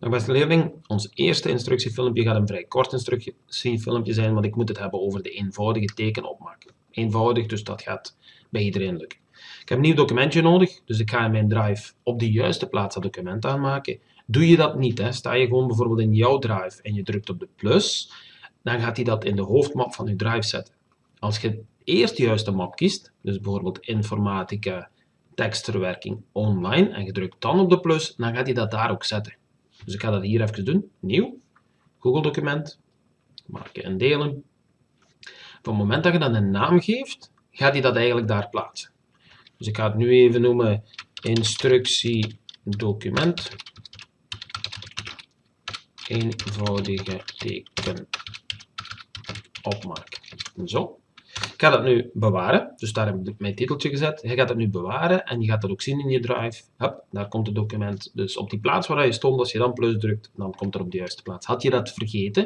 Nou, beste leerling, ons eerste instructiefilmpje gaat een vrij kort instructiefilmpje zijn, want ik moet het hebben over de eenvoudige tekenopmaak. Eenvoudig, dus dat gaat bij iedereen lukken. Ik heb een nieuw documentje nodig, dus ik ga in mijn drive op de juiste plaats dat document aanmaken. Doe je dat niet, hè, sta je gewoon bijvoorbeeld in jouw drive en je drukt op de plus, dan gaat hij dat in de hoofdmap van je drive zetten. Als je eerst de juiste map kiest, dus bijvoorbeeld informatica, tekstverwerking online, en je drukt dan op de plus, dan gaat hij dat daar ook zetten. Dus ik ga dat hier even doen. Nieuw. Google document. Maken en delen. Op het moment dat je dan een naam geeft, gaat hij dat eigenlijk daar plaatsen. Dus ik ga het nu even noemen instructie document. Eenvoudige teken opmaak. Zo. Ik ga dat nu bewaren, dus daar heb ik mijn titeltje gezet. Je gaat het nu bewaren en je gaat dat ook zien in je drive. Hup, daar komt het document. Dus op die plaats waar je stond, als je dan plus drukt, dan komt er op de juiste plaats. Had je dat vergeten,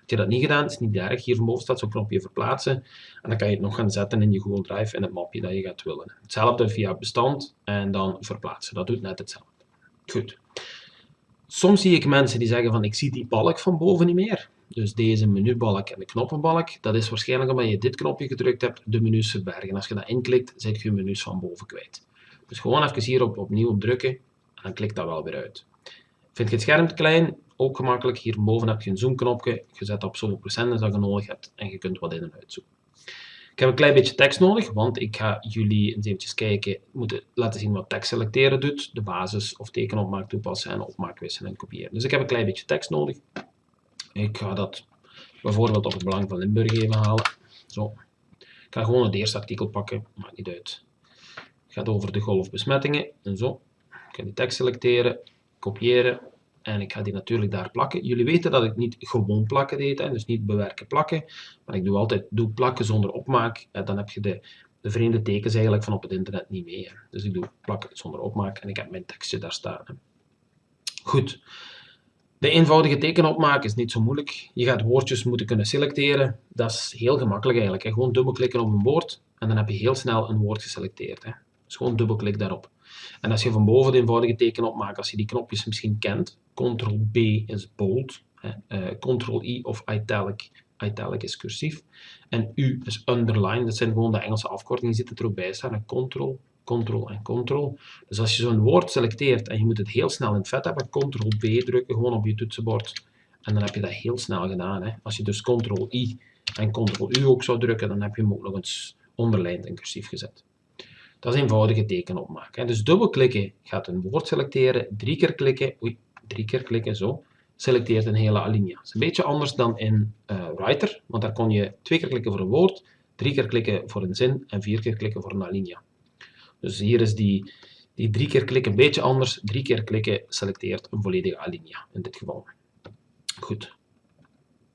had je dat niet gedaan, is niet erg. Hier boven staat zo'n knopje verplaatsen. En dan kan je het nog gaan zetten in je Google Drive in het mapje dat je gaat willen. Hetzelfde via bestand en dan verplaatsen. Dat doet net hetzelfde. Goed. Soms zie ik mensen die zeggen van ik zie die balk van boven niet meer. Dus deze menubalk en de knoppenbalk, dat is waarschijnlijk omdat je dit knopje gedrukt hebt, de menus verbergen. Als je dat inklikt, zet je je menus van boven kwijt. Dus gewoon even hier op opnieuw op drukken en dan klikt dat wel weer uit. Vind je het scherm te klein? Ook gemakkelijk. Hierboven heb je een zoomknopje. Je zet op zoveel procent dat je nodig hebt en je kunt wat in en uitzoomen. Ik heb een klein beetje tekst nodig, want ik ga jullie eens eventjes kijken, moeten laten zien wat tekst selecteren doet, de basis of tekenopmaak toepassen en opmaak wisselen en kopiëren. Dus ik heb een klein beetje tekst nodig. Ik ga dat bijvoorbeeld op het Belang van Limburg even halen. Zo. Ik ga gewoon het eerste artikel pakken, maakt niet uit. Het gaat over de golfbesmettingen en zo. Ik ga die tekst selecteren, kopiëren en ik ga die natuurlijk daar plakken. Jullie weten dat ik niet gewoon plakken deed, hè, dus niet bewerken plakken, maar ik doe altijd doe plakken zonder opmaak. En dan heb je de, de vreemde tekens eigenlijk van op het internet niet mee. Hè. Dus ik doe plakken zonder opmaak en ik heb mijn tekstje daar staan. Goed. De eenvoudige tekenopmaak is niet zo moeilijk. Je gaat woordjes moeten kunnen selecteren. Dat is heel gemakkelijk eigenlijk. Hè. Gewoon dubbelklikken op een woord en dan heb je heel snel een woord geselecteerd. Hè. Dus gewoon dubbelklik daarop. En als je van boven de eenvoudige tekenopmaak, als je die knopjes misschien kent, Ctrl-B is bold. Uh, Ctrl-I of italic, italic is cursief, en U is underline, dat zijn gewoon de Engelse afkortingen, die zitten er ook bij staan. Ctrl, Ctrl en Ctrl. Dus als je zo'n woord selecteert en je moet het heel snel in het vet hebben, Ctrl-B drukken gewoon op je toetsenbord. En dan heb je dat heel snel gedaan. Hè. Als je dus Ctrl-I en Ctrl-U ook zou drukken, dan heb je hem ook nog eens onderlijnd en cursief gezet. Dat is eenvoudige tekenopmaak. Hè. Dus dubbelklikken gaat een woord selecteren, drie keer klikken, oei, drie keer klikken, zo, selecteert een hele alinea. Dat is een beetje anders dan in uh, Writer, want daar kon je twee keer klikken voor een woord, drie keer klikken voor een zin en vier keer klikken voor een alinea. Dus hier is die, die drie keer klikken een beetje anders. Drie keer klikken selecteert een volledige alinea in dit geval. Goed.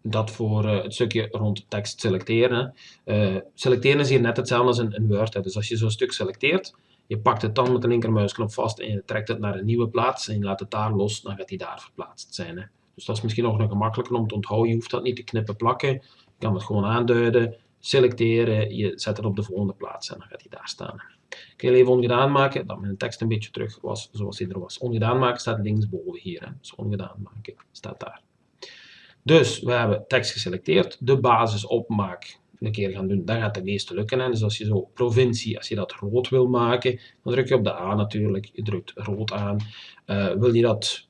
Dat voor uh, het stukje rond tekst selecteren. Uh, selecteren is hier net hetzelfde als in, Word. Hè. Dus als je zo'n stuk selecteert, je pakt het dan met de linkermuisknop vast en je trekt het naar een nieuwe plaats en je laat het daar los, dan gaat die daar verplaatst zijn. Hè. Dus dat is misschien nog gemakkelijker om te onthouden. Je hoeft dat niet te knippen plakken. Je kan het gewoon aanduiden, selecteren, je zet het op de volgende plaats en dan gaat hij daar staan. Ik wil even ongedaan maken, dat mijn tekst een beetje terug was zoals hij er was. Ongedaan maken staat linksboven hier. Hè. Dus ongedaan maken staat daar. Dus we hebben tekst geselecteerd. De basis opmaak een keer gaan doen, dan gaat het meeste lukken. Hè. Dus als je zo provincie, als je dat rood wil maken, dan druk je op de A natuurlijk. Je drukt rood aan. Uh, wil je dat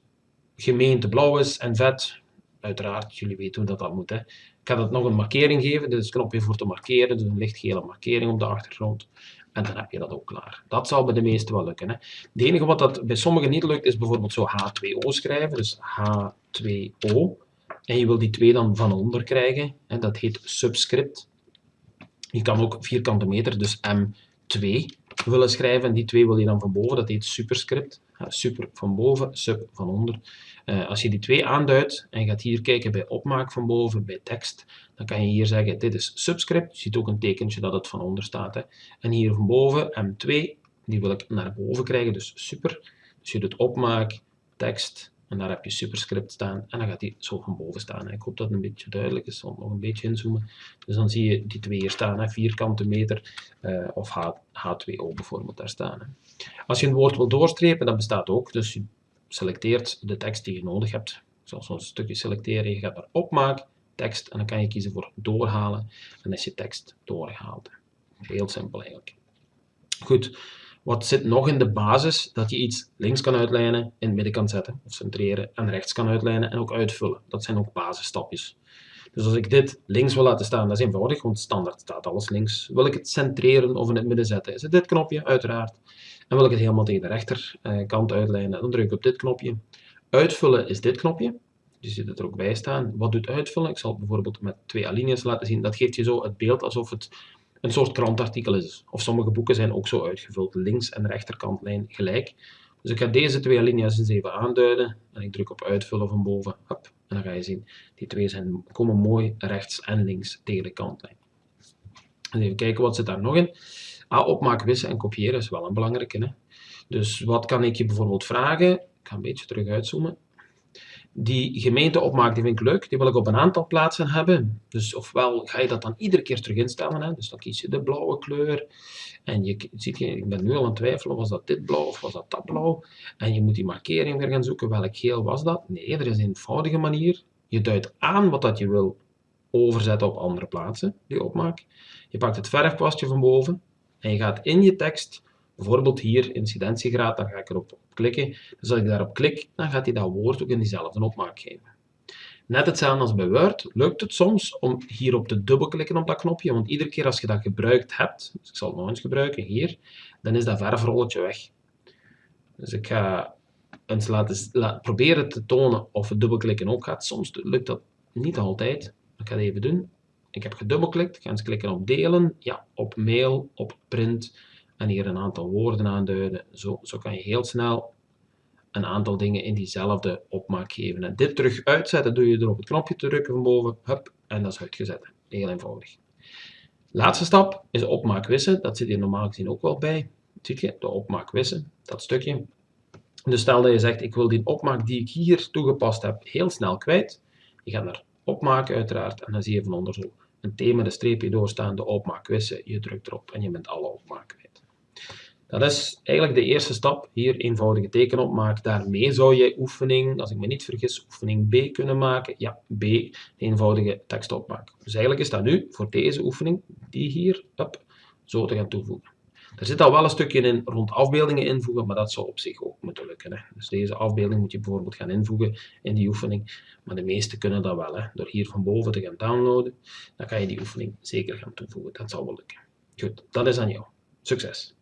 gemeente blauw is en vet, uiteraard, jullie weten hoe dat, dat moet. Hè. Ik ga dat nog een markering geven, dus een knopje voor te markeren, dus een lichtgele markering op de achtergrond. En dan heb je dat ook klaar. Dat zal bij de meeste wel lukken. Hè. Het enige wat dat bij sommigen niet lukt, is bijvoorbeeld zo H2O schrijven. Dus H2O. En je wil die twee dan van onder krijgen. En dat heet subscript. Je kan ook vierkante meter, dus M2 willen schrijven. En die twee wil je dan van boven. Dat heet superscript. Super van boven, sub van onder. Uh, als je die twee aanduidt en gaat hier kijken bij opmaak van boven, bij tekst, dan kan je hier zeggen, dit is subscript. Je ziet ook een tekentje dat het van onder staat. En hier van boven, M2, die wil ik naar boven krijgen, dus super. Dus je doet opmaak, tekst, en daar heb je superscript staan. En dan gaat die zo van boven staan. Ik hoop dat het een beetje duidelijk is. Zal nog een beetje inzoomen. Dus dan zie je die twee hier staan. Hè. Vierkante meter uh, of H, H2O bijvoorbeeld daar staan. Als je een woord wil doorstrepen, dat bestaat ook. Dus je selecteert de tekst die je nodig hebt. Ik zal zo'n stukje selecteren, je gaat naar opmaak, tekst en dan kan je kiezen voor doorhalen en is je tekst doorgehaald. Heel simpel eigenlijk. Goed, wat zit nog in de basis? Dat je iets links kan uitlijnen, in het midden kan zetten of centreren en rechts kan uitlijnen en ook uitvullen. Dat zijn ook basisstapjes. Dus als ik dit links wil laten staan, dat is eenvoudig, want standaard staat alles links. Wil ik het centreren of in het midden zetten, is het dit knopje, uiteraard. En wil ik het helemaal tegen de rechterkant uitlijnen, dan druk ik op dit knopje. Uitvullen is dit knopje. Je ziet het er ook bij staan. Wat doet uitvullen? Ik zal het bijvoorbeeld met twee alinea's laten zien. Dat geeft je zo het beeld alsof het een soort krantartikel is. Of sommige boeken zijn ook zo uitgevuld, links- en rechterkantlijn gelijk. Dus ik ga deze twee alinea's eens even aanduiden. En ik druk op uitvullen van boven. En dan ga je zien, die twee zijn, komen mooi rechts en links tegen de kantlijn. En even kijken, wat zit daar nog in? Ah, opmaken, wissen en kopiëren is wel een belangrijke. Hè? Dus wat kan ik je bijvoorbeeld vragen? Ik ga een beetje terug uitzoomen die gemeenteopmaak die vind ik leuk, die wil ik op een aantal plaatsen hebben. Dus ofwel ga je dat dan iedere keer terug instellen, hè? dus dan kies je de blauwe kleur. En je ziet, ik ben nu al aan het twijfelen, was dat dit blauw of was dat dat blauw? En je moet die markering weer gaan zoeken, welk geel was dat? Nee, er is een eenvoudige manier. Je duidt aan wat dat je wil overzetten op andere plaatsen, die opmaak. Je pakt het verfkwastje van boven en je gaat in je tekst Bijvoorbeeld hier incidentiegraad, daar ga ik erop klikken. Dus als ik daarop klik, dan gaat hij dat woord ook in diezelfde opmaak geven. Net hetzelfde als bij Word, lukt het soms om hierop te dubbelklikken op dat knopje, want iedere keer als je dat gebruikt hebt, dus ik zal het nog eens gebruiken, hier, dan is dat verfrolletje weg. Dus ik ga eens laten, proberen te tonen of het dubbelklikken ook gaat. Soms lukt dat niet altijd. Ik ga het even doen. Ik heb gedubbelklikt, ik ga eens klikken op delen, ja, op mail, op print, en hier een aantal woorden aanduiden. Zo, zo kan je heel snel een aantal dingen in diezelfde opmaak geven. En dit terug uitzetten doe je door op het knopje te drukken van boven, hup, en dat is uitgezet. Heel eenvoudig. Laatste stap is opmaak wissen. Dat zit hier normaal gezien ook wel bij. Zie je, de opmaak wissen, dat stukje. Dus stel dat je zegt, ik wil die opmaak die ik hier toegepast heb heel snel kwijt. Je gaat naar opmaken uiteraard en dan zie je van onder zo een thema, de streepje doorstaande opmaak wissen. Je drukt erop en je bent alle opmaak kwijt. Dat is eigenlijk de eerste stap. Hier eenvoudige tekenopmaak. Daarmee zou je oefening, als ik me niet vergis, oefening B kunnen maken. Ja, B, eenvoudige tekstopmaak. Dus eigenlijk is dat nu voor deze oefening, die hier, up, zo te gaan toevoegen. Er zit al wel een stukje in rond afbeeldingen invoegen, maar dat zou op zich ook moeten lukken. Hè. Dus deze afbeelding moet je bijvoorbeeld gaan invoegen in die oefening. Maar de meeste kunnen dat wel. Hè. Door hier van boven te gaan downloaden, dan kan je die oefening zeker gaan toevoegen. Dat zal wel lukken. Goed, dat is aan jou. Succes!